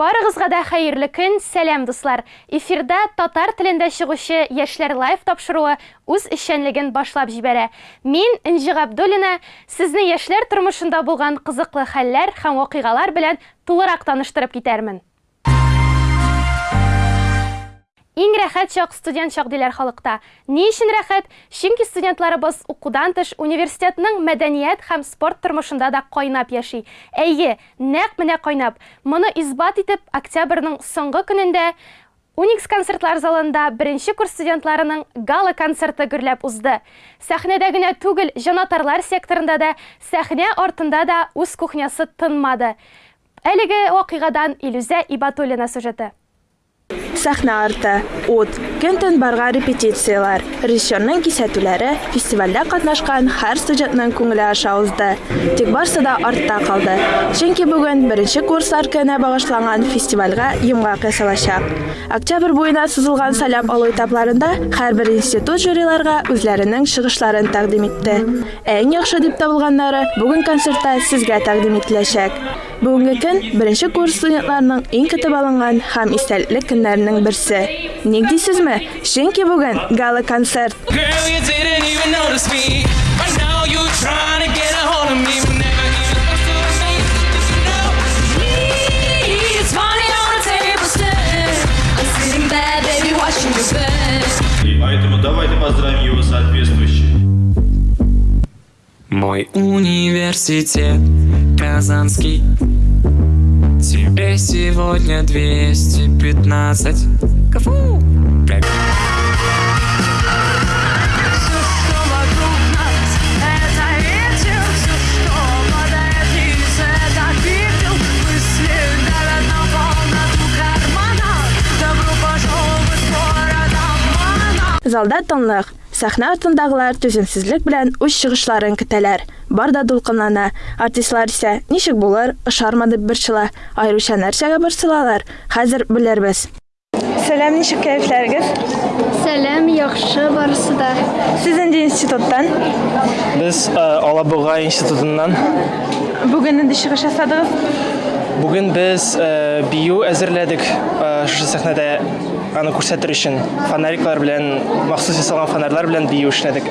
Барыгызга да хәерле көн, сәлам дуслар. Эфирда татар телендә чыгучы Яшьләр лайф тапшыруы үз эшчәнлеген башлап җибәрә. Мин Инҗи Габдуллина сезне яшьләр тормышында булган кызыклы хәлләр һәм вакыйгалар белән тулырак таныштырып китәрмен. Иң рәхәт чак студент чак диләр халыкта. Ни өчен рәхәт? Чөнки студентларыбыз укудан тыш университетның мәдәният һәм спорт тормышында да кайнап яши. Әйе, нәкъ менә кайнап. Моны исбат итеп, октябрьнең соңгы көнендә Уникс концертлар залында беренче курс студентларының гала концерты гөрләп узды. Сәхнәдә генә түгел, җанатарлар секторында да, сәхнә артында да үз кухнясы тынмады. Әлеге вакыйгадан Илүзә Ибатуллина сюжеты. Сәхнә арты, ут, көн-төн барга репетициялар, режиссерның кисәтүләре, фестивальдә катнашкан һәр студентның күңеле аша узды. Тик барысы да артта калды. Чөнки бүген беренче курслар көненә багышланган фестивальгә йомгак ясалачак. Октябрь буена сузылган салам алу этапларында һәрбер институт жюриларга үзләренең чыгышларын тәкъдим итте. Әң яхшы дип табылганнары бүген концертта сезгә тәкъдим ителәчәк. Бүгенге көн беренче курс студентларының иң көтеп алынган һәм истәлекле көннәренең берсе. Ник дисезме? Чөнки бүген гала концерт. Поэтому давайте поздравим его соответствующе. Мой университет Казанский. Тебе сегодня 215 Кафу! Как- Залда тынлык. Сәхнә артындагылар түземсезлек белән үз чыгышларын көтәләр. Бар да дулкынлана. Артистлар исә ничек булыр, ышармы дип борчыла. Айрыша нәрсәгә борчылалар? Хәзер белербез. Сәлам, ничек кәефләрегез? Сәлам, яхшы барысы да. Сез инде институттан. Без э, Алабуга институтыннан Бүген инде чыгыш ясадыгыз. бүген без э, бию әзерләдек э, шушы сәхнәдә аны күрсәтер өчен фонариклар белән махсус ясалган фонарьлар белән бию эшләдек.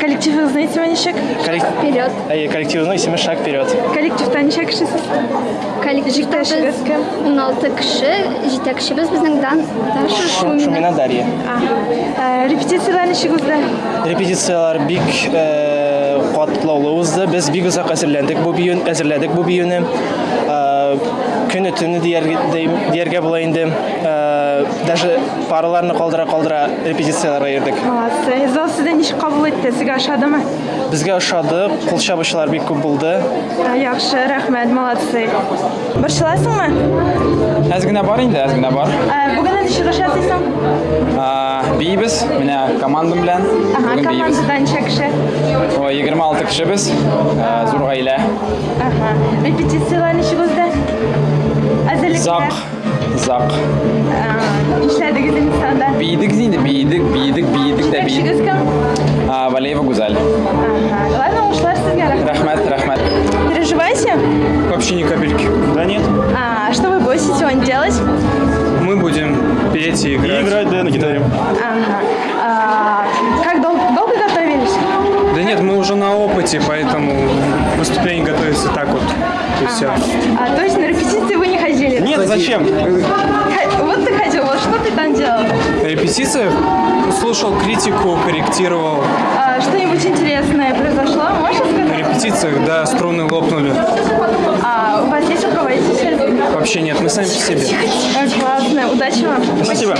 Коллективыгызны исеме ничек? Вперед. Әйе, коллективның исеме Шаг вперед. Коллективта ничә кешесез? Коллективтәбез Җитәкчегез кем? 16 кеше, безнең дан Даша Шу- Шумина. Шумина Дарья. Репетициялар ничек узды? Репетициялар бик э, катлаулы узды. Без бик озак әзерләндек бу биюн, әзерләдек бу биюне. Дияргә дияргә була инде. Э, Даже параларны калдыра-калдыра репетицияларга йөрдек. Молодцы. Зал сездә ничек кабул итте? Сезгә ошадымы? Безгә ошады, кул чабучылар бик күп булды. Ә, Яхшы, рәхмәт, молодцы. Борчыласыңмы? Әз генә бар инде, әз генә бар. Чыгыш ясыйсың? А, Бейбез, менә командам Бүген бейбез. командада ничә кеше? Ой, 26 кешебез. Ә, Зур гаилә. Ага. Репетициялар ничек Эшләдегез инсанда? Бейдек инде, бейдек, бейдек, бейдек дә Җитәкчегез бейдек. кем? А, Валеева Гүзәл. Ага. Ладно, ушлар сезгә рәхмәт. Рәхмәт, рәхмәт. Переживаете? Вообще ни капельки. Да нет. А, что вы будете сегодня делать? Мы будем петь и играть. И играть, да, на гитаре. Ага. А, как дол- долго готовились? Да нет, мы уже на опыте, поэтому выступление готовится так вот. И все. А, то есть на репетиции вы не Нет, зачем? Вот ты ходил, вот что ты там делал? На репетициях слушал критику, корректировал. А, что-нибудь интересное произошло? Можешь На сказать? репетициях, да, струны лопнули. А, есть руководитель? Вообще нет, мы сами по себе. Классно, удачи вам. Спасибо.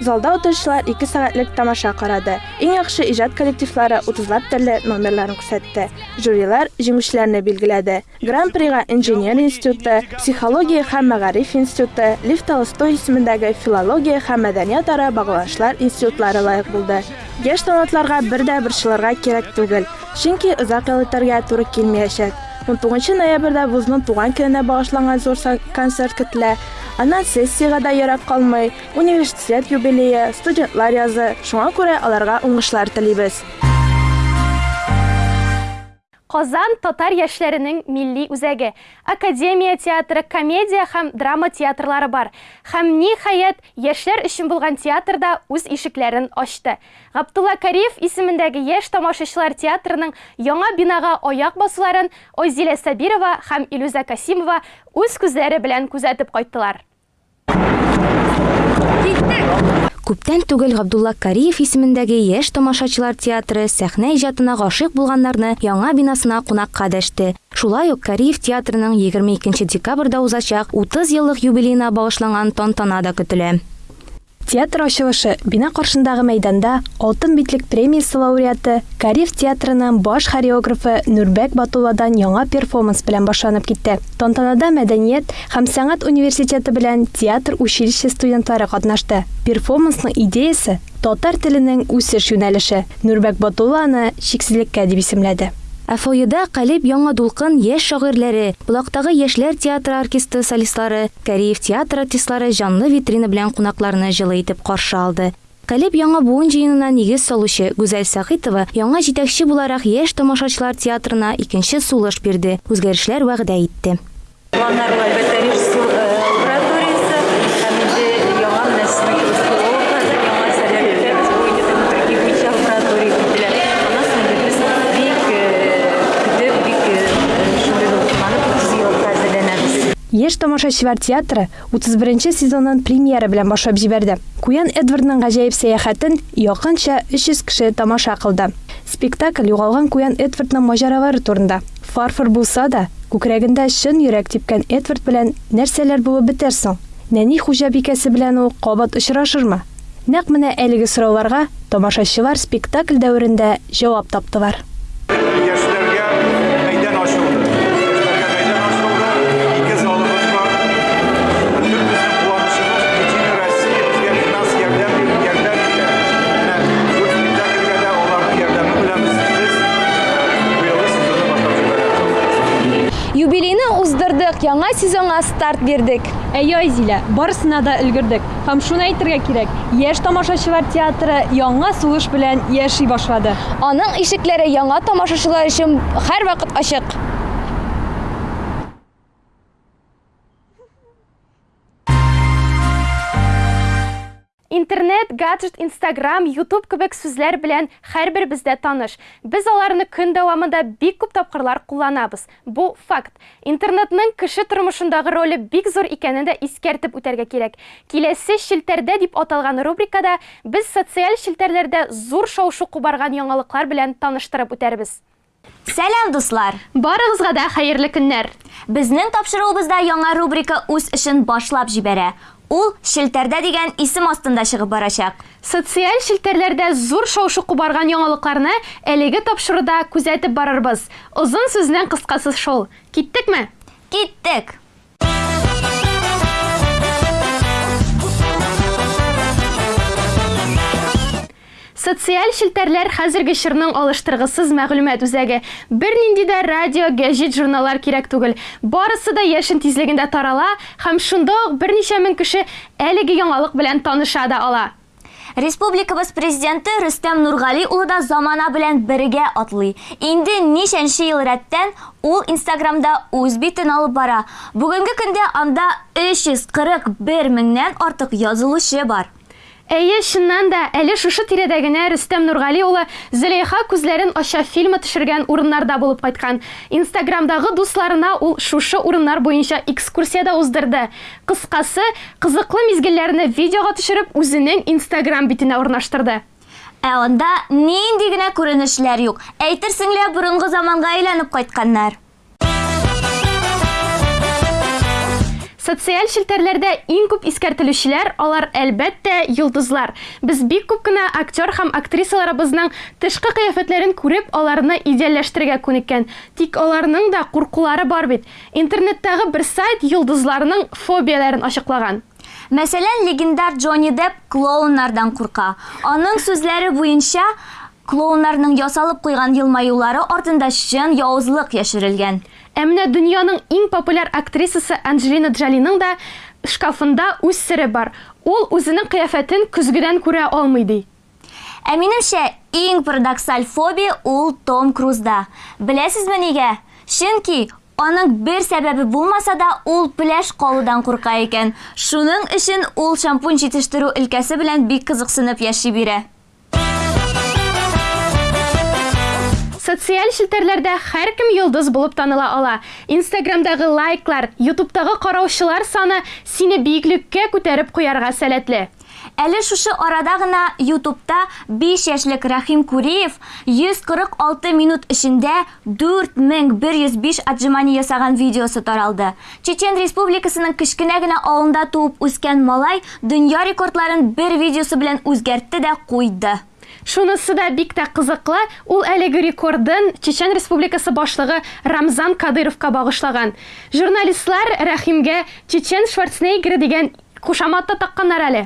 Залда утыручылар 2 сәгатьлек тамаша карады. Иң яхшы иҗат коллективлары 30лап төрле номерларын күрсәтте. Жюрилар җиңүчеләрне билгеләде. Гран-прига инженер институты, психология һәм мәгариф институты, Лев Толстой исемендәге филология һәм мәдәният ара багланышлар институтлары лаек булды. Яшь талантларга бер дә борчылырга кирәк түгел, чөнки озак ел үтәргә туры килмәячәк. 19 ноябрьдә вузның туган көненә багышланган сан- концерт көтелә. Аннан сессиягә дә ерак калмый, университет юбилее, студентлар язы. Шуңа күрә аларга уңышлар телибез. Казан татар яшьләренең милли үзәге. Академия театры, комедия һәм драма театрлары бар. Һәм ниһаять, яшьләр өчен булган театрда үз ишекләрен ачты. Габдулла Кариев исемендәге яшь тамашачылар театрының яңа бинага аяк басуларын Ойзилә Сабирова һәм Илүзә Касимова үз күзләре белән күзәтеп кайттылар. Күптән түгел Габдулла Кариев исемендәге яшь тамашачылар театры сәхнә иҗатына гашыйк булганнарны яңа бинасына кунакка дәште. Шулай ук Кариев театрының 22 декабрда узачак 30 еллык юбилеена багышланган тантана да көтелә. Театр ачылышы бина каршындагы мәйданда Алтын битлек премиясе лауреаты Кариев театрының баш хореографы Нурбәк Батулладан яңа перформанс белән башланып китте. Тантанада мәдәният һәм сәнгать университеты белән театр училище студентлары катнашты. Перформансның идеясе татар теленең үсеш юнәлеше. Нурбәк Батулла аны чиксезлеккә дип исемләде. Фойеда Калиб яңа дулкын яшь шагыйрьләре, Булактагы яшьләр театры оркестры солистлары, Кариев театр артистлары жанлы витрина белән кунакларны җылы итеп каршы алды. Калиб яңа буын җыенына нигез салучы Гүзәл Сахитова яңа җитәкче буларак яшь тамашачылар театрына икенче сулыш бирде, үзгәрешләр вәгъдә әлбәттә Яшь тамашачылар театры 31 сезонын премьера белән башлап җибәрде. Куян Эдвардның гаҗәеп сәяхәтен якынча 300 кеше тамаша кылды. Спектакль югалган Куян Эдвардның маҗаралары турында. Фарфор булса да, күкрәгендә чын йөрәк типкән Эдвард белән нәрсәләр булып бетәр соң? Нәни хуҗабикәсе белән ул кабат очрашырмы? Нәкъ менә әлеге сорауларга тамашачылар спектакль дәверендә җавап таптылар. Юбилейны уздырдык, яңа сезонга старт бирдек. Әйе, Айзилә, барысына да өлгердек. Һәм шуны әйтергә кирәк, яшь тамашачылар театры яңа сулыш белән яши башлады. Аның ишекләре яңа тамашачылар өчен һәрвакыт ачык. Интернет, гаджет, Инстаграм, Ютуб кебек сүзләр белән һәрбер бездә таныш. Без аларны көн дәвамында бик күп тапкырлар кулланабыз. Бу факт. Интернетның кеше тормышындагы роле бик зур икәнен дә искәртеп үтәргә кирәк. Киләсе шелтәрдә дип аталган рубрикада без социаль шелтәрләрдә зур шау-шу кубарган яңалыклар белән таныштырып үтәрбез. Сәлам дуслар! Барыгызга да хәерле көннәр. Безнең тапшыруыбызда яңа рубрика үз эшен башлап җибәрә. Ул Шелтәрдә дигән исем астында чыгып барачак. Социаль шелтәрләрдә зур шау-шу кубарган яңалыкларны әлеге тапшыруда күзәтеп барырбыз. Озын сүзнең кыскасы шул. Киттекме? Киттек! Социаль шелтәрләр хәзерге чорның алыштыргысыз мәгълүмат үзәге. Бернинди дә радио, гәҗит, журналлар кирәк түгел. Барысы да яшен тизлегендә тарала һәм шунда ук берничә мең кеше әлеге яңалык белән таныша да ала. Республикабыз президенты Рөстәм Нургали улы да замана белән бергә атлый. Инде нишәнче ел рәттән ул Инстаграмда үз битен алып бара. Бүгенге көндә анда 341 меңнән артык язылучы бар. Әйе, чыннан да, әле шушы тирәдә генә Рөстәм Нургали улы Зөләйха күзләрен ача фильмы төшергән урыннарда булып кайткан. Инстаграмдагы дусларына ул шушы урыннар буенча экскурсияда уздырды. Кыскасы, кызыклы мизгелләрне видеога төшереп, үзенең Инстаграм битенә урнаштырды. Ә анда нинди генә күренешләр юк. Әйтерсең лә заманга кайтканнар. Социаль шелтәрләрдә иң күп искәртелүчеләр алар әлбәттә йолдызлар. Без бик күп кенә актер һәм актрисаларыбызның тышкы кыяфәтләрен күреп, аларны идеалләштерергә күнеккән. Тик аларның да куркулары бар бит. Интернеттагы бер сайт йолдызларның фобияләрен ачыклаган. Мәсәлән, легендар Джонни Депп клоуннардан курка. Аның сүзләре буенча, клоуннарның ясалып куйган елмаюлары артында чын явызлык яшерелгән. Ә менә дөньяның иң популяр актрисасы Анджелина Джолиның да шкафында үз сере бар. Ул үзенең кыяфәтен көзгедән күрә алмый ди. Ә иң парадоксаль фобия ул Том Крузда. Беләсезме нигә? Чөнки Аның бер сәбәбе булмаса да ул пляж калудан курка икән. Шуның өчен ул шампунь җитештерү өлкәсе белән бик кызыксынып яши бирә. Социаль челтәрләрдә һәркем йолдыз булып таныла ала. Инстаграмдагы лайклар, Ютубтагы караучылар саны сине биеклеккә күтәреп куярга сәләтле. Әле шушы арада гына YouTube'та 5 яшьлек Рахим Куриев 146 минут эчендә 4105 отжимание ясаган видеосы таралды. Чечен Республикасының кечкенә генә авылында туып үскән малай дөнья рекордларын бер видеосы белән үзгәртте дә куйды. Шунысы да бик тә кызыклы, ул әлеге рекордын Чечен Республикасы башлыгы Рамзан Кадыровка багышлаган. Журналистлар Рәхимгә Чечен Шварценеггер дигән кушаматты такканнар әле.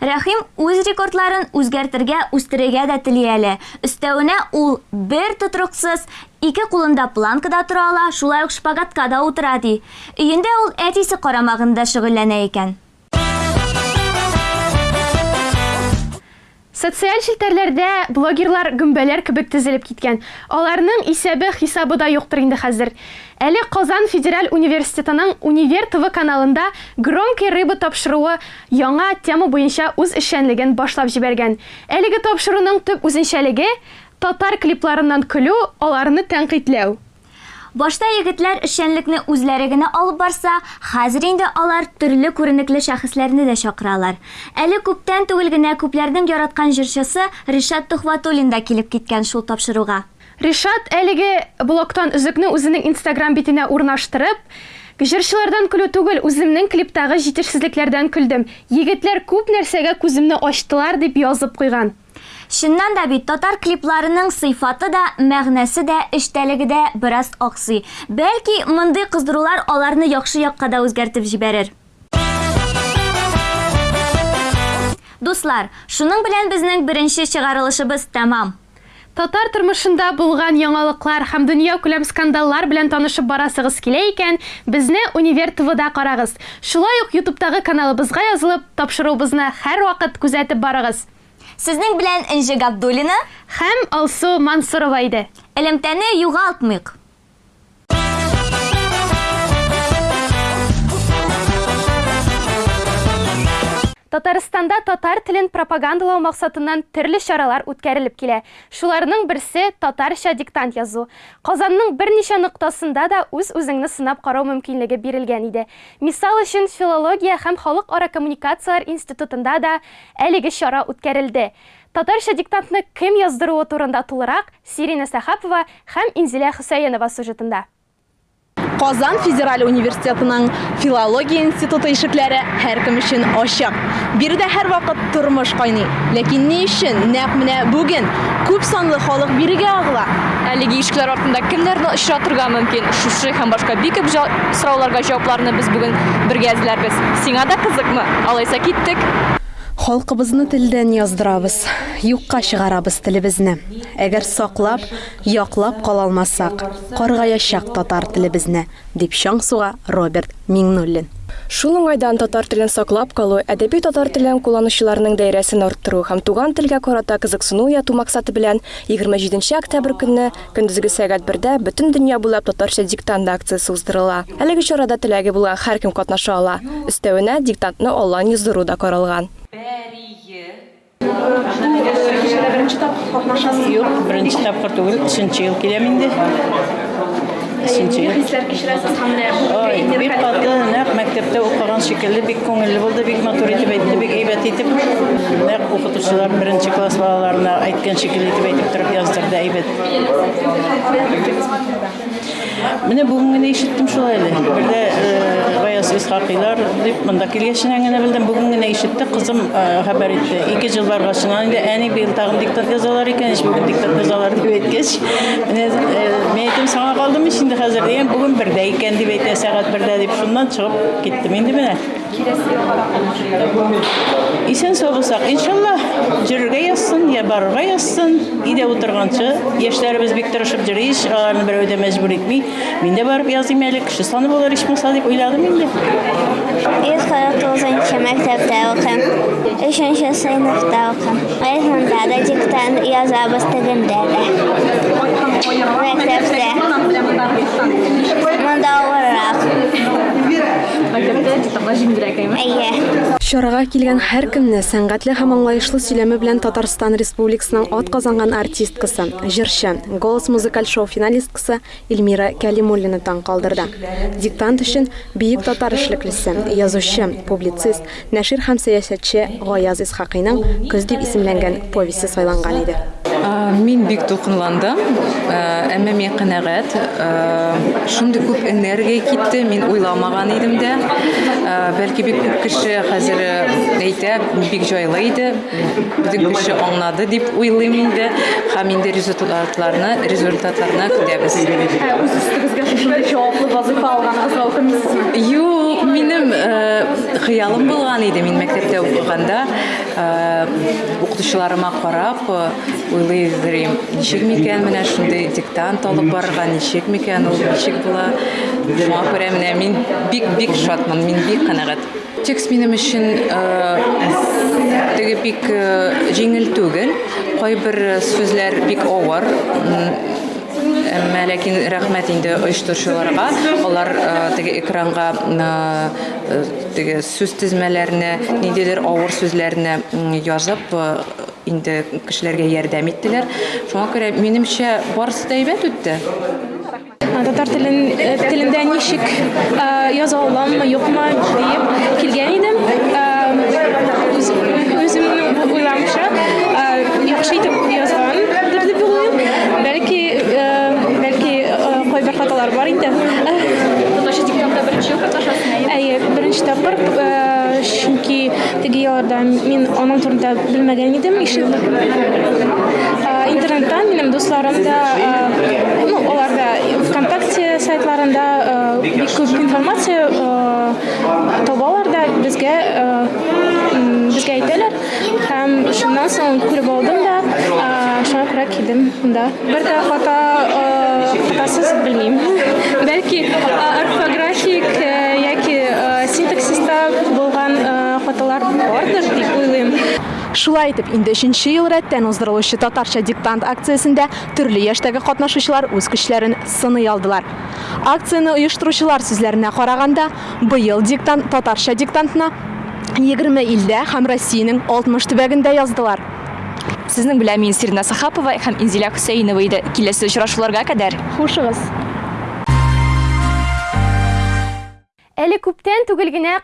Рәхим үз рекордларын үзгәртергә, үстерергә дә тели әле. Өстәвенә ул бер тотрыксыз ике кулында планкада тора ала, шулай ук шпагатка да утыра ди. Өендә ул әтисе карамагында шөгыльләнә икән. Социаль челтәрләрдә блогерлар гөмбәләр кебек тезелеп киткән. Аларның исәбе хисабы да юктыр инде хәзер. Әле Казан Федераль университетының Универ ТВ каналында громкий рыба тапшыруы яңа тема буенча үз эшчәнлеген башлап җибәргән. Әлеге тапшыруның төп үзенчәлеге татар клипларыннан көлү, аларны тәнкыйтьләү. Башта егетләр эшчәнлекне үзләре генә алып барса, хәзер инде алар төрле күренекле шәхесләрне дә чакыралар. Әле күптән түгел генә күпләрнең яраткан җырчысы Ришат Тухватуллин да килеп киткән шул тапшыруга. Ришат әлеге блоктан үзекне үзенең Инстаграм битенә урнаштырып, Җырчылардан көлү түгел, үземнең клиптагы җитешсезлекләрдән көлдем. Егетләр күп нәрсәгә күземне ачтылар дип язып куйган. Чыннан да бит татар клипларының сыйфаты да, мәгънәсе дә, эштәлеге дә бераз аксый. Бәлки, мондый кыздырулар аларны яхшы якка да үзгәртеп җибәрер. Дуслар, шуның белән безнең беренче чыгарылышыбыз тәмам. Татар тормышында булган яңалыклар һәм дөнья күләм скандаллар белән танышып барасыгыз килә икән, безне Универ ТВда карагыз. Шулай ук YouTube'тагы каналыбызга язылып, тапшыруыбызны һәр вакыт күзәтеп барыгыз. Сезнең белән Энҗе Габдуллина һәм Алсу Мансурова иде. Элемтәне югалтмыйк. Татарстанда татар телен пропагандалау максатыннан төрле чаралар үткәрелеп килә. Шуларның берсе татарча диктант язу. Казанның берничә ноктасында да үз үзеңне сынап карау мөмкинлеге бирелгән иде. Мисал өчен филология һәм халык ара коммуникациялар институтында да әлеге чара үткәрелде. Татарча диктантны кем яздыруы турында тулырак Сирина Сахапова һәм Инзилә Хөсәенова сюжетында. Казан Федераль университетының филология институты ишекләре һәркем өчен ачык. Биредә һәр вакыт тормыш кайный. Ләкин ни өчен нәкъ менә бүген күп санлы халык бирегә агыла? Әлеге ишекләр артында кемнәрне очратырга мөмкин? Шушы һәм күп җа- сорауларга җавапларны без бүген бергә эзләрбез. Сиңа да кызыкмы? Алайса киттек. Халкыбызны телдән яздырабыз, юкка чыгарабыз телебезне. Әгәр саклап, яклап кала алмасак, каргаячак татар телебезне, дип чаң суга Роберт Миңнуллин. Шул уңайдан татар телен саклап калу, әдәби татар телен кулланучыларның даирәсен арттыру һәм туган телгә карата кызыксыну уяту максаты белән 27 октябрь көнне көндезге сәгать 1дә бөтен дөнья буйлап татарча диктант акциясе уздырыла. Әлеге чарада теләге булган һәркем катнаша ала. Өстәвенә диктантны онлайн яздыру да каралган. Тапкыр түгел, өченче ел киләм инде. Өченче ел. Хисләр кичерәсез һәм Ой, бик каты, нәкъ мәктәптә укыган шикелле, бик күңелле булды, бик матур итеп әйтте, бик әйбәт итеп. Нәкъ укытучылар беренче класс итеп әйтеп торып яздырды, әйбәт. Менә бүген генә ишеттем шулай әле. Бердә э, Гаяз Исхакыйлар дип монда килгәченә генә белдем. Бүген генә ишетте, кызым э, хәбәр итте. Ике ел баргачыннан инде әни быел тагын диктант язалар икән, ич бүген диктант язалар дип әйткәч, менә э, мен әйттем, саңа калдым ич инде хәзер дигән, шуннан чыгып киттем инде. Елга да Исән сау булсак, иншалла, жүрергә язсын, я барырга язсын. Өйдә утырганчы, яшьләребез бик тырышып йөри, аларны берәү дә мәҗбүр итми. Мин дә барып языйм әле, кеше саны булыр ичмаса дип уйладым инде. Йөз кырык тугызынчы мәктәптә укыйм. Өченче сыйныфта укыйм. Районда да диктант язабыз тегендә дә. Мәктәптә. Монда авыррак. Мәктәптә диктантка җиңелрәк әйме? Әйе. Чарага килгән һәр кемне сәнгатьле һәм аңлаешлы сөйләме белән Татарстан Республикасының ат казанган артисткасы, җырчы, голос музыкаль шоу финалисткасы Эльмира Кәлимуллина таң калдырды. Диктант өчен биек татар эшлеклесе, язучы, публицист, нәшир һәм сәясәтче Гаяз Исхакыйның «Көз» дип исемләнгән повесе сайланган иде. Мин бик дулкынландым, А, әмма мин канәгать. Шундый күп энергия китте, мин уйламаган идем дә. Бәлки бик күп кеше хәзер әйтә, бик җайлы иде. Бөтен кеше аңлады дип уйлыйм инде. Һәм инде результатларны, результатларны көтәбез. Үз өстегезгә шундый җаваплы вазыйфа алганыгызга укымыйсызмы? Юк, минем хыялым булган иде мин мәктәптә укыганда. Укытучыларыма карап, уйлый идем, ничек микән менә шундый диктант алып барырга, ничек микән ул, ничек була. Шуңа күрә менә мин бик-бик шатмын, мин бик канәгать. Текст минем өчен теге бик җиңел түгел. Кайбер сүзләр бик авыр. М, Әмма ләкин рәхмәт инде оештыручыларга. Алар теге экранга теге сүз тезмәләрне, ниндидер авыр сүзләрне язып инде кешеләргә ярдәм иттеләр. Шуңа күрә минемчә барысы да әйбәт үтте. татар телен, телендә ничек яза аламмы, юкмы диеп килгән идем. Э, үз- Үземнең уйламча э, яхшы итеп язган дип уйлыйм. Бәлки э, бәлки э, хаталар бар. Әйе, беренче тапкыр, э, чөнки теге елларда мин аның турында ишетмәгән. Э, Интернеттан минем дусларым да, ну, алар да ВКонтакте сайтларында күп информация э, табалар да безгә м, безгә әйтәләр һәм шуннан соң күреп алдым да э, күрә килдем монда. Бер дә хата э, хатасыз белмим. Бәлки э, орфографик э, яки э, синтаксиста булган э, хаталар бардыр дип уйлыйм. Шулай итеп, инде 3нче ел рәттән уздырылучы татарча диктант акциясендә төрле яшьтәге катнашучылар үз көчләрен сыный алдылар. Акцияны оештыручылар сүзләренә караганда, быел диктант татарча диктантына 20 илдә һәм Россиянең 60 төбәгендә яздылар. Сезнең белән мин Сирина Сахапова һәм Инзилә Хөсәйнова иде. Киләсе очрашуларга кадәр. Хушыгыз. Әле күптән түгел генә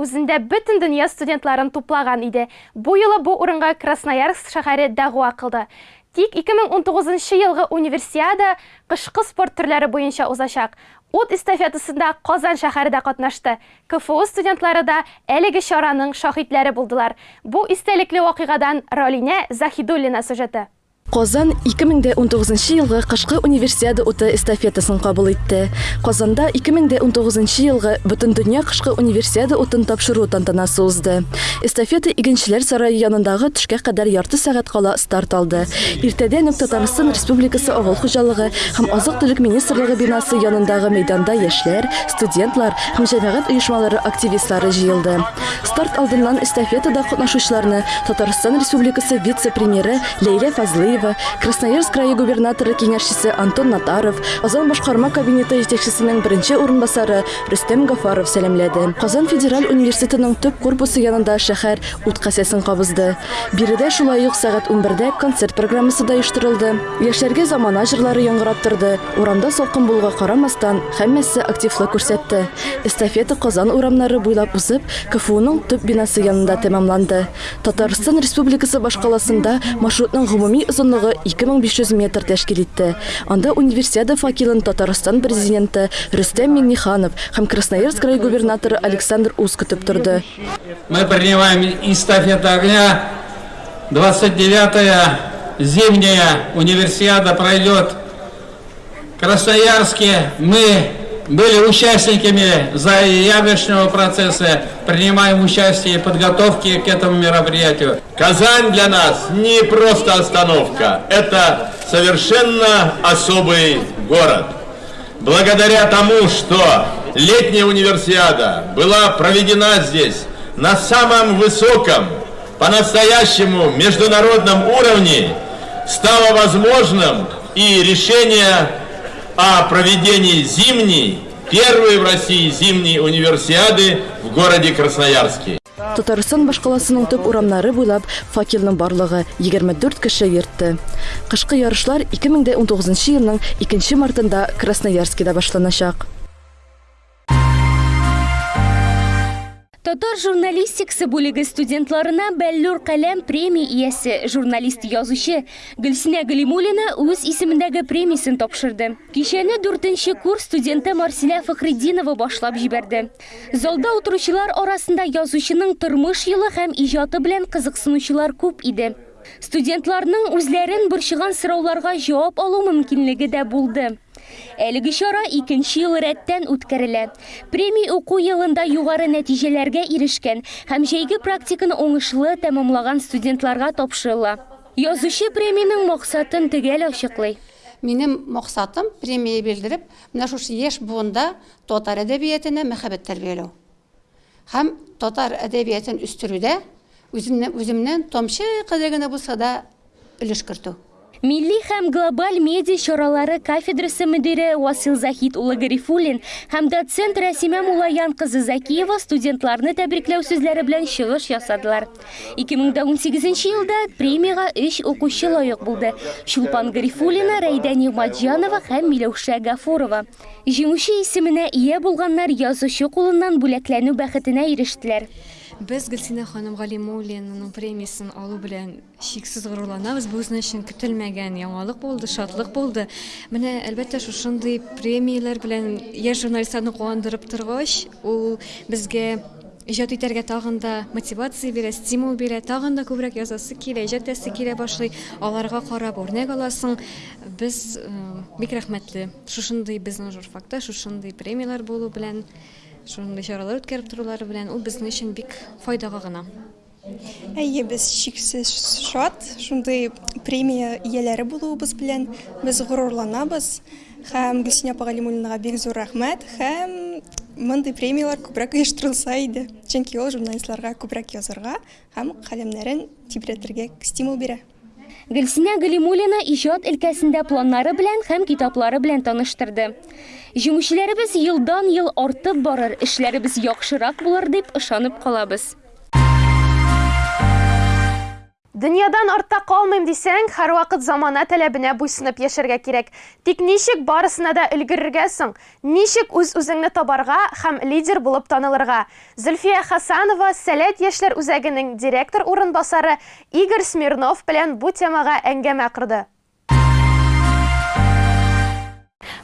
үзендә бөтен дөнья студентларын туплаган иде. Бу юлы бу урынга Красноярск дәгъва кылды. Тик 2019 елгы универсиада кышкы спорт төрләре буенча узачак. Ут эстафетасында Казан шәһәре дә катнашты. КФУ студентлары да әлеге чараның шаһитләре булдылар. Бу истәлекле вакыйгадан Ролинә Захидуллина сюжеты. Казан 2019 елгы кышкы универсиада уты эстафетасын кабул итте. Казанда 2019 елгы бөтен дөнья кышкы универсиада утын тапшыру тантанасы узды. Эстафета игенчеләр сарае янындагы төшкә кадәр ярты сәгать кала старт алды. Иртәдән үк Республикасы авыл хуҗалыгы һәм азык-төлек министрлыгы бинасы янындагы мәйданда яшьләр, студентлар һәм җәмәгать оешмалары активистлары җыелды. Старт алдыннан эстафетада катнашучыларны Татарстан Республикасы вице-премьеры Ләйлә Фазлыева, Красноярск крае губернаторы киңәшчесе Антон Натаров, Казан башкарма кабинеты җитәкчесенең беренче урынбасары Рөстәм Гафаров сәламләде. Казан федераль университетының төп корпусы янында шәһәр ут касәсен кабызды. Биредә шулай ук сәгать 11-дә концерт программасы да оештырылды. Яшьләргә замана җырлары яңгырап торды. Урамда салкын булуга карамастан, һәммәсе активлык күрсәтте. Эстафета Казан урамнары буйлап узып, КФУның төп бинасы янында тәмамланды. Татарстан Республикасы башкаласында маршрутның гомуми озынлыгы 2500 метр тәшкил итте. Анда универсиада факелын Татарстан президенты Рөстәм Миңнеханов һәм Красноярск край губернаторы Александр Ус көтеп торды. Мы принимаем эстафету огня. 29-я зимняя универсиада пройдет в Красноярске. Мы были участниками заявочного процесса, принимаем участие в подготовке к этому мероприятию. Казань для нас не просто остановка, это совершенно особый город. Благодаря тому, что летняя универсиада была проведена здесь на самом высоком, по-настоящему международном уровне, стало возможным и решение о проведении зимней, первой в России зимней универсиады в городе Красноярске. Татарстан башкаласының төп урамнары буйлап факелның барлыгы 24 кеше йөртте. Кышкы ярышлар 2019 елның 2 мартында Красноярскида башланачак. Татар журналистикасы бүлеге студентларына Бәллүр каләм премия иясе журналист язучы Гөлсинә Галимуллина үз исемендәге премиясын тапшырды. Кичәне 4 курс студенты Марсиля Фахриддинова башлап җибәрде. Залда утыручылар арасында язучының тормыш юлы һәм иҗаты белән кызыксынучылар күп иде. Студентларның үзләрен борчыган сорауларга җавап алу мөмкинлеге дә булды. Әлеге чара икенче ел рәттән үткәрелә. Премия уку елында югары нәтиҗәләргә ирешкән һәм җәйге практиканы уңышлы тәмамлаган студентларга тапшырыла. Язучы премияның максатын төгәл ачыклый. Минем максатым премия белдереп, менә шушы яшь буында татар әдәбиятына мәхәббәт тәрбияләү. Һәм татар әдәбиятын үстерүдә үземнән үземнән томчы кадәр генә да өлеш кертү. Милли һәм глобаль медиа чаралары кафедрасы мөдире Васил Захит улы Гарифуллин һәм доцент Рәсимә Мулаян кызы Закиева студентларны тәбрикләү сүзләре белән чыгыш ясадылар. 2018 елда премияга 3 укучы лайык булды. Чулпан Гарифуллина, Рәйдә Нигъматҗанова һәм Миләүшә Гафурова. Җиңүче исеменә ия булганнар язучы кулыннан бүләкләнү бәхетенә ирештеләр. Без Гөлсинә ханым Галимуллинаның премиясын алу белән чиксез горурланабыз. Бу безнең өчен көтелмәгән яңалык булды, шатлык булды. Менә әлбәттә шушындый премияләр белән яшь журналистларны куандырып торгач, ул безгә иҗат итәргә тагын да мотивация бирә, стимул бирә, тагын да күбрәк язасы килә, иҗат итәсе килә башлый. Аларга карап үрнәк аласың. Без э, бик рәхмәтле. Шушындый безнең журфакта шушындый премиялар булу белән шундай чаралар үткәреп торулары белән ул безнең өчен бик файдага гына. Әйе, без чиксез шат, шундай премия ияләре булуыбыз белән без горурланабыз һәм Гөлсинә апа Галимуллинага бик зур рәхмәт һәм мондый премиялар күбрәк оештырылса иде. Чөнки ул журналистларга күбрәк язарга һәм каләмнәрен тибрәтергә стимул бирә. Гөлсинә Галимуллина иҗат өлкәсендә планнары белән һәм китаплары белән таныштырды. Җиңүчеләребез елдан ел артып барыр, эшләребез яхшырак булыр дип ышанып калабыз. Дөньядан артта калмыйм дисәң, һәрвакыт замана таләбенә буйсынып яшәргә кирәк. Тик ничек барысына да өлгерергә соң? Үз-үзеңне табарга һәм лидер булып танылырга? Зөлфия Хасанова Сәләт яшьләр үзәгенең директор урынбасары Игорь Смирнов белән бу темага әңгәмә кырды.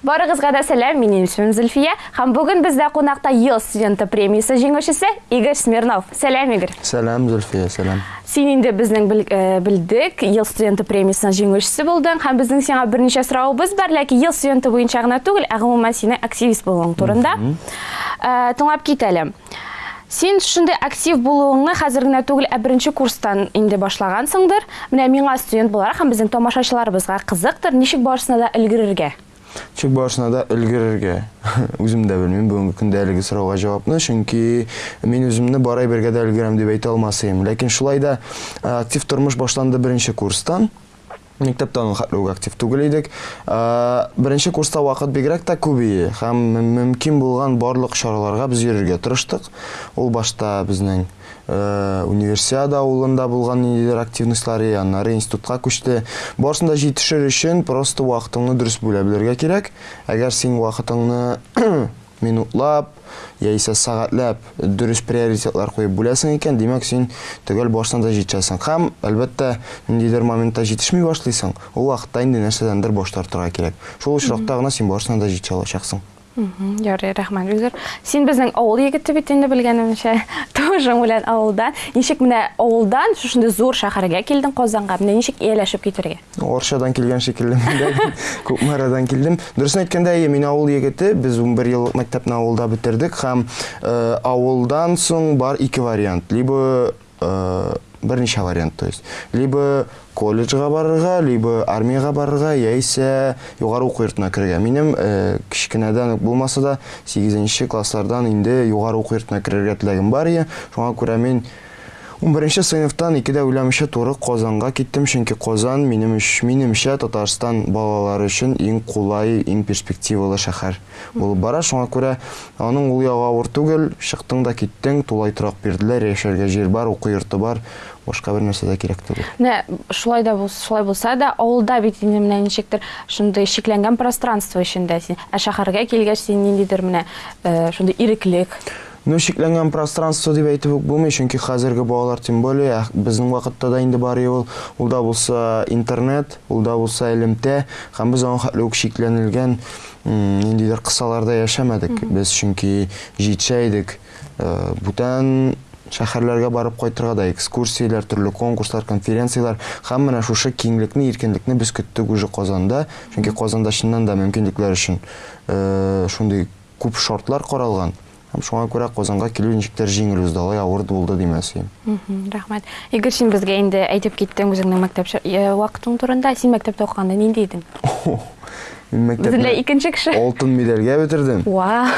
Барыгызга да сәлам, минем исемем Зөлфия һәм бүген бездә кунакта ел студенты премиясе җиңүчесе Игорь Смирнов. Сәлам, Игорь. Сәлам, Зульфия, инде безнең бел- э, белдек, ел студенты премиясының җиңүчесе булдың һәм безнең сиңа берничә сораубыз бар, ләкин ел студенты буенча гына түгел, ә гомумән сине активист булуың турында. Тыңлап китәле. Син шундый актив булуыңны хәзер генә түгел, ә курстан инде башлагансыңдыр. Менә миңа студент буларак һәм безнең тамашачыларыбызга кызыктыр, ничек барысына да өлгерергә. Чүк барышына да өлгерергә. Үзем дә белмим бүгенге көндә әлеге сорауга җавапны, чөнки мин үземне барай бергә дә өлгерәм дип әйтә алмасым. Ләкин шулай да актив тормыш башланды беренче курстан. Аны хәтле үк актив түгел идек. Ә, Беренче курста вакыт бигрәк тә күбие һәм мөмкин булган барлык чараларга без йөрергә тырыштык. Ул башта ә, универсиада авылында булган ниндидер активностьлары, аннары институтка күчте. Барысында җитешер өчен просто вакытыңны дөрес бүлә белергә кирәк. Әгәр син вакытыңны минутлап яисә сәгатьләп дөрес приоритетлар куеп бүләсең икән, димәк син төгәл барсаң да җитәсең. Һәм әлбәттә ниндидер моментта җитешми башлыйсың, ул вакытта инде нәрсәдәндер баш тартырга кирәк. Шул очракта гына син барсаң да җитә алачаксың. Ярый, рәхмәт Гөлзар. Син безнең авыл егете бит инде белгәнемчә. Тоже белән авылдан. Ничек менә авылдан шушындый зур шәһәргә килдең Казанга? Менә ничек ияләшеп китергә? Оршадан килгән шикелле. Күпмәрадан килдем. Дөресен әйткәндә, әйе, мин авыл егете. Без 11 ел мәктәпне авылда бетердек һәм э, авылдан соң бар ике вариант. Либо э, берничә вариант, то есть. Либо колледжга барырга, либо армияга барырга, яисә югары уку йортына керергә. Минем э, кичкенәдән үк булмаса да 8нче класслардан инде югары уку йортына керергә теләгем бар иде. Шуңа күрә мин 11 сыйныфтан икедә уйламыйча туры Казанга киттем, чөнки Казан минем минемчә Татарстан балалары өчен иң кулай, иң перспективалы шәһәр булып бара. Шуңа күрә аның ул ягы авыр түгел, чыктың да киттең, тулай торак бирделәр, яшәргә җир бар, уку йорты бар, башка бер нәрсә дә кирәк түгел. Менә шулай да шулай булса да, авылда бит инде менә ничектер шундый шикләнгән пространство эчендә син. Ә шәһәргә килгәч син ниндидер менә э, шундый иреклек. Ну, шикләнгән пространство дип әйтеп үк булмый, чөнки хәзерге балалар тем более ә, безнең вакытта да инде бар иде ул. Ул да булса интернет, ул да булса элемтә, һәм без аңа хәтле үк шикләнелгән ниндидер кысаларда яшәмәдек. Без чөнки җитшә идек. Э, Бүтән шәһәрләргә барып кайтырга да экскурсияләр, төрле конкурслар, конференциялар һәм менә шушы киңлекне, иркенлекне без көттек уже Казанда, чөнки Казанда чыннан да мөмкинлекләр өчен э, шундый күп шартлар каралган. Һәм шуңа күрә Казанга килү ничектер җиңел узды, алай авыр булды димәсем. Рәхмәт. Игорь, син безгә инде әйтеп киттең үзеңнең мәктәп э, вакытың турында. Син мәктәптә укыганда нинди идең? Мин мәктәпне икенче кеше. алтын медальгә бетердем. Вау.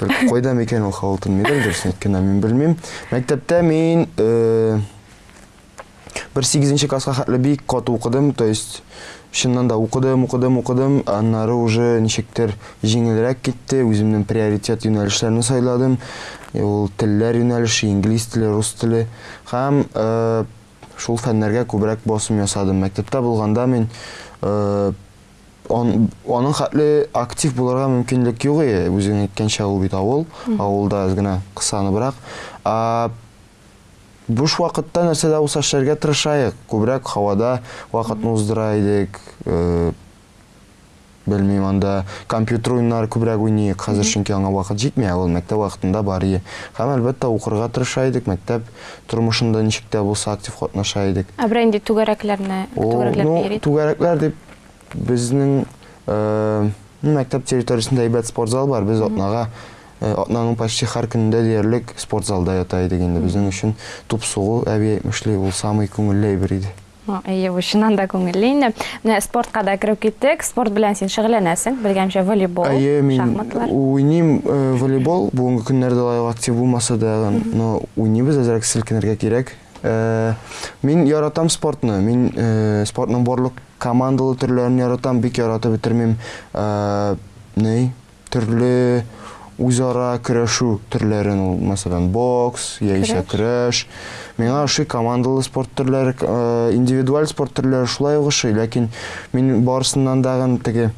Только кайда микән ул алтын медаль дөресен әйткәндә мин белмим. Мәктәптә мин э, 8нче класска хәтле бик каты укыдым, то есть чыннан да укыдым, укыдым, укыдым, аннары уже ничектер җиңелрәк китте, үземнең приоритет юнәлешләрне сайладым. Э, Ул телләр юнәлеше, инглиз теле, рус теле һәм э, шул фәннәргә күбрәк басым ясадым. Мәктәптә булганда мин он, аның хәтле актив булырга мөмкинлек юк иде. Үзең әйткәнчә ул бит авыл, Мгм. авылда аз гына кысаныбрак. А буш вакытта нәрсәдә булса эшләргә тырышайык. Күбрәк һавада вакытны уздыра идек. Э, белмим анда компьютер күбрәк уйныйк. Хәзер Мгм. чөнки аңа вакыт җитмәй, ул мәктәп вакытында бар иде. Һәм әлбәттә укырга тырыша идек, мәктәп тормышында ничек тә булса актив катнаша идек. Ә берәр инде түгәрәкләрне, түгәрәкләр ну, безнең э, мәктәп территориясендә әйбәт спортзал бар. Без атнага э, атнаның почти һәр көнендә диярлек спортзалда ята идек инде. Безнең өчен туп сугу әби әйтмешли ул самый күңелле әйбер иде. Әйе, бу чыннан да күңелле инде. Менә спортка да кереп киттек. Спорт белән син шөгыльләнәсең. Белгәнчә волейбол, Әйе, мин шахматлар. уйныйм волейбол. Бүгенге көннәрдә актив булмаса да, но уйныйбыз, әзрәк селкенергә кирәк. Мин яратам спортны. Мин э, спортның барлык командалы төрләрен яратам, бик яратып бетермим. Э, Ни? Төрле үзара көрәшү төрләрен, ул мәсәлән бокс, яисә көрәш. Миңа ошый командалы спорт төрләре, индивидуаль спорт төрләре шулай ук ошый, ләкин мин барысыннан дагы теге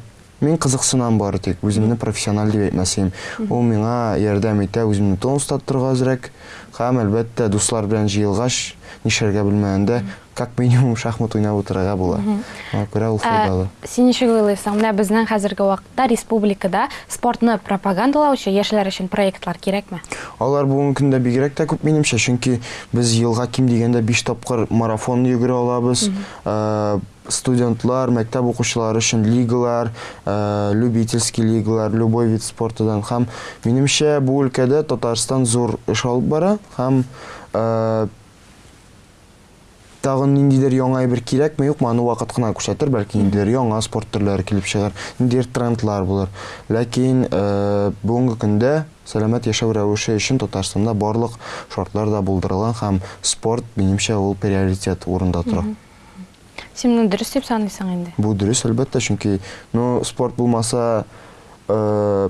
Мин кызыксынам бары тик, үземне профессиональ дип әйтмәсем. Ул миңа ярдәм итә, үземне тон устап торырга әзрәк. Һәм әлбәттә дуслар белән җыелгач, нишәргә белмәгәндә, как минимум шахмат уйнап утырырга була. Мгм. Аңа күрә ул Ә, файдалы. Син ничек уйлыйсың? Менә безнең хәзерге вакытта республикада спортны пропагандалаучы яшьләр өчен проектлар кирәкме? Алар бүгенге көндә бигрәк тә күп минемчә, чөнки без елга ким дигәндә 5 тапкыр марафон йөгерә алабыз. Студентлар, мәктәп укучылары өчен лигалар, э, любительский лигалар, любой вид спортыдан һәм минемчә бу өлкәдә Татарстан зур эш алып бара һәм э, тагын ниндидер яңа әйбер кирәкме юкмы аны вакыт кына күрсәтер бәлки ниндидер яңа спорт төрләре килеп чыгар ниндидер трендлар булыр. Ләкин э, бүгенге көндә сәламәт яшәү рәвеше өчен татарстанда барлык шартлар да булдырылган һәм спорт минемчә ул приоритет урында тора. Мгм. Син моны дөрес дип саныйсың инде. бу дөрес әлбәттә чөнки ну спорт булмаса э,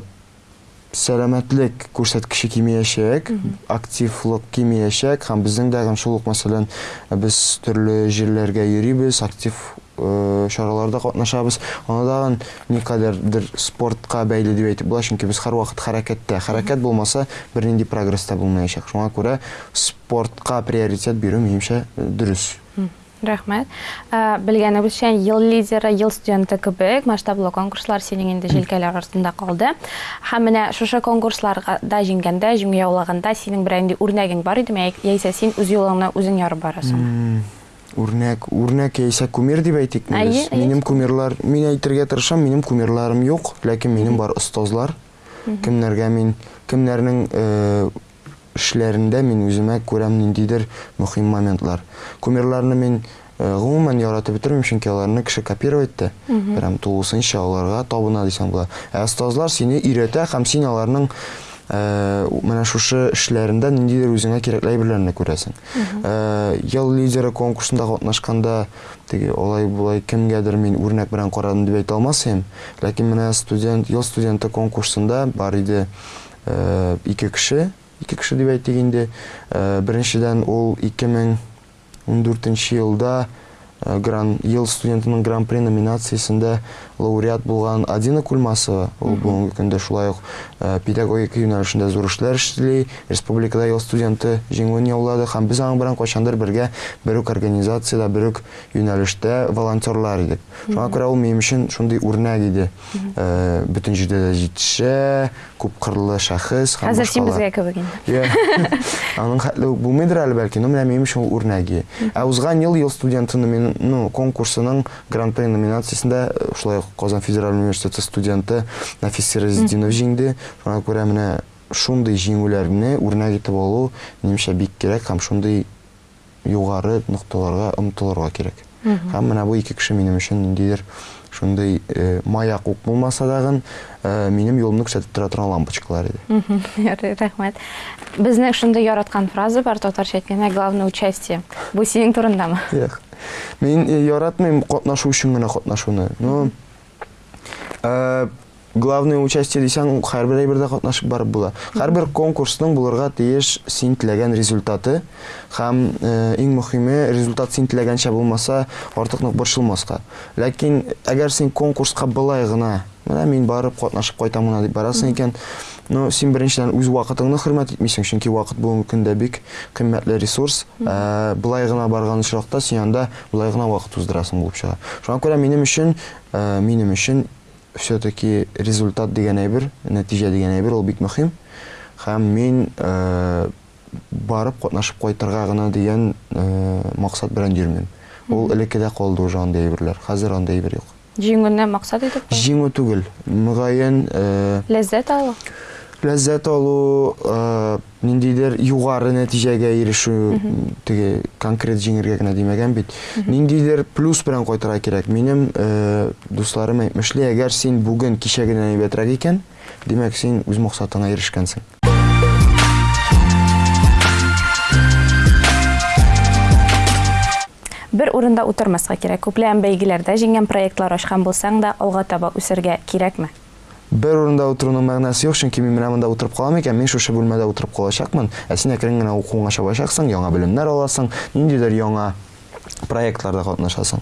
сәламәтлек күрсәткече кимәячәк, активлык кимәячәк һәм безнең дә һәм шул ук мәсәлән без төрле җирләргә йөрибез, актив чараларда катнашабыз. Аны дагы никадәрдер спортка бәйле дип әйтеп була, чөнки без һәрвакыт хәрәкәттә. Хәрәкәт булмаса бернинди прогресс та булмаячак. Шуңа күрә спортка приоритет бирү минемчә э, дөрес. Рәхмәт. Ә, Белгәнебезчә, ел лидеры, ел студенты кебек масштаблы конкурслар синең инде җилкәләр артында калды. Һәм менә шушы конкурсларга да җиңгәндә, җиңү яулаганда синең берәр инде үрнәгең бар идеме, яисә син үз юлыңны үзең ярып барасың? Үрнәк, үрнәк яисә кумир дип әйтик. Минем кумирлар, мин әйтергә тырышам, минем кумирларым юк, ләкин минем бар остазлар. Кемнәргә мин, кемнәрнең э, эшләрендә мин үземә күрәм ниндидер мөһим моментлар. Кумирларны мин э, гомумән яратып бетермим, чөнки аларны кеше копировать итә. Прям тулысынча аларга табына дисәң була. Ә остазлар сине өйрәтә һәм син аларның э, менә шушы эшләрендә ниндидер үзеңә кирәкле әйберләрне күрәсең. Э, Ел лидеры конкурсында катнашканда теге олай булай кемгәдер мин үрнәк белән карадым дип әйтә алмасам, ләкин менә студент, ел студенты конкурсында бар иде ике кеше, ике кеше дип әйтик инде. Э, Беренчедән ул 2014 елда э, гран ел студентының гран-при номинациясендә лауреат булган Адина Кульмасова. Ул бүгенге көндә шулай ук э, педагогика юнәлешендә зур эшләр эшли, республикада ел студенты җиңүен яулады һәм без аның белән кайчандыр бергә бер үк организациядә, бер үк юнәлештә волонтерлар идек. Шуңа күрә ул минем өчен шундый үрнәк иде. Э, Бөтен җирдә дә җитешә, Хәзер син башкалар. безгә кебек инде. Я. Аның хәтле үк булмыйдыр әле бәлки, но менә минем өчен ул үрнәге. Ә узган ел ел студенты ну, конкурсының гран-при номинациясендә э, шулай ук Казан федераль университеты студенты Нафис Сиразетдинов җиңде. Шуңа күрә менә шундый җиңүләрне үрнәк итеп алу минемчә бик кирәк һәм шундый югары нокталарга омтылырга. Мгм. Һәм менә бу ике кеше минем өчен ниндидер шундый э, маяк ук булмаса дагы э, минем юлымны күрсәтеп тора торган лампочкалар. Ярый, Рәхмәт. Безнең шундый яраткан фраза бар татарча әйткәндә главное участие. Бу синең турындамы? Юк. Мин э, яратмыйм катнашу өчен генә катнашуны. Ну, э, главное участие дисәң, һәрбер әйбердә катнашып барып була. Һәрбер конкурсның булырга тиеш син теләгән результаты һәм э, иң мөһиме результат син теләгәнчә булмаса, артык нык борчылмаска. Ләкин әгәр син конкурска былай гына, менә мин барып катнашып кайтам гына дип барасың икән, Ну, син беренчедән үз вакытыңны хөрмәт итмисең, чөнки вакыт бүгенге көндә бик кыйммәтле ресурс. Ә, Былай гына барган очракта син анда былай гына вакыт уздырасың булып чыга. Шуңа күрә минем өчен, ә, минем өчен все-таки результат дигән әйбер, нәтиҗә дигән әйбер ул бик мөһим. Һәм мин ә, барып катнашып кайтырга гына ә, максат белән йөрмим. Ул элеккедә калды уже андый әйберләр. Хәзер андый әйбер юк. Җиңүне максат итеп Җиңү түгел, мөгаен ә, ләззәт алу. Ләззәт алу, э, ниндидер югары нәтиҗәгә ирешү, теге конкрет җиңергә генә димәгән бит. Ниндидер плюс белән кайтырга кирәк. Минем э, дусларым әйтмешли, әгәр син бүген кичәгенән әйбәтрәк икән, димәк син үз максатыңа ирешкәнсең. Бер урында утырмаска кирәк. Күпләгән бәйгеләрдә җиңгән проектлар ачкан булсаң да, алга таба үсәргә кирәкме? Бер урында утыруның мәгънәсе юк, чөнки мин менә монда утырып калам икән, мин шушы бүлмәдә утырып калачакмын. Ә син әкрен генә укуыңа чабачаксың, яңа белемнәр аласың, ниндидер яңа проектларда катнашасың.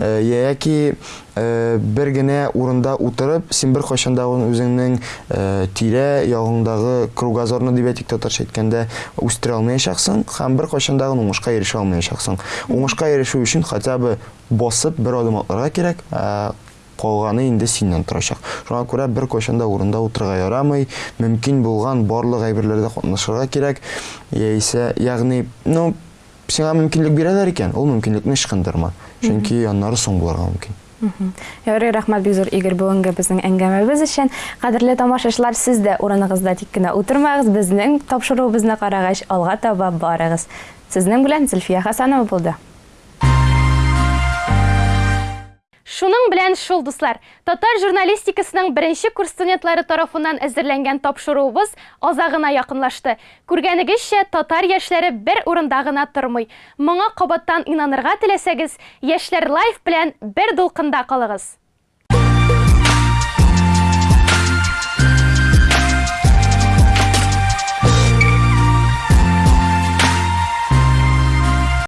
Э, Яки э, бер генә урында утырып, син бер кайчан да үзеңнең э, тирә ягыңдагы кругозорны дип әйтик татарча әйткәндә үстерә алмаячаксың һәм бер кайчан да уңышка ирешә алмаячаксың. Уңышка ирешү өчен хотя бы басып бер адым атларга кирәк. Калганы инде синнән торачак. Шуңа күрә бер кайчан да урында утырырга ярамый, мөмкин булган барлык әйберләрдә катнашырга кирәк. Яисә, ягъни, ну, сиңа мөмкинлек бирәләр икән, ул мөмкинлекне ычкындырма. Чөнки аннары соң булырга мөмкин. Мгм. Ярый, рәхмәт бик зур Игорь бүгенге безнең әңгәмәбез өчен. Кадерле тамашачылар, сез дә урыныгызда тик кенә утырмагыз, безнең тапшыруыбызны карагач, алга таба барыгыз. Сезнең белән Зөлфия Хасанова булды. Шуның белән шул дуслар, татар журналистикасының беренче курс студентлары тарафыннан әзерләнгән тапшыруыбыз азагына якынлашты. Күргәнегезчә, татар яшьләре бер урында гына тормый. Моңа кабаттан инанырга теләсәгез, яшьләр лайф белән бер дулкында калыгыз.